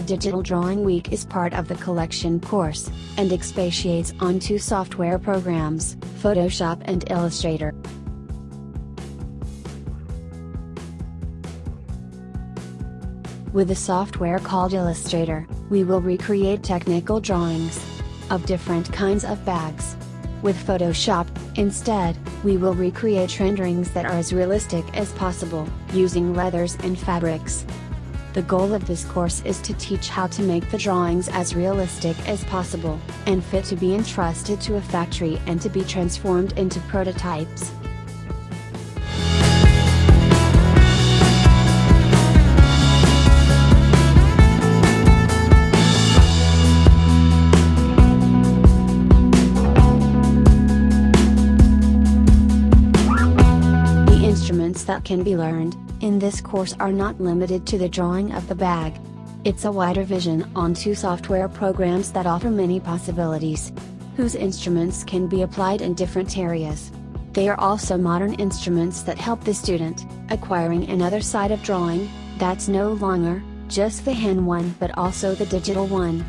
Digital Drawing Week is part of the collection course, and expatiates on two software programs, Photoshop and Illustrator. With the software called Illustrator, we will recreate technical drawings of different kinds of bags. With Photoshop, instead, we will recreate renderings that are as realistic as possible, using leathers and fabrics. The goal of this course is to teach how to make the drawings as realistic as possible, and fit to be entrusted to a factory and to be transformed into prototypes. That can be learned, in this course are not limited to the drawing of the bag. It's a wider vision on two software programs that offer many possibilities. Whose instruments can be applied in different areas. They are also modern instruments that help the student, acquiring another side of drawing, that's no longer, just the hand one but also the digital one.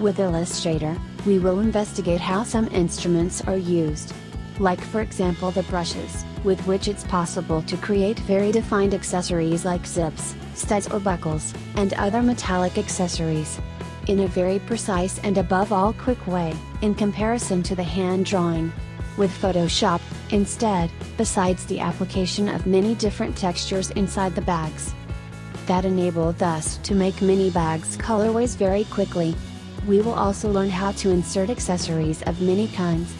With Illustrator, we will investigate how some instruments are used. Like for example the brushes, with which it's possible to create very defined accessories like zips, studs or buckles, and other metallic accessories. In a very precise and above all quick way, in comparison to the hand drawing. With Photoshop, instead, besides the application of many different textures inside the bags. That enabled us to make mini bags colorways very quickly. We will also learn how to insert accessories of many kinds.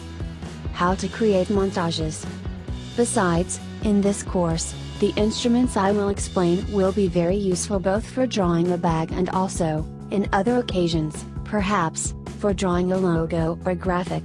How to create montages. Besides, in this course, the instruments I will explain will be very useful both for drawing a bag and also, in other occasions, perhaps, for drawing a logo or graphic.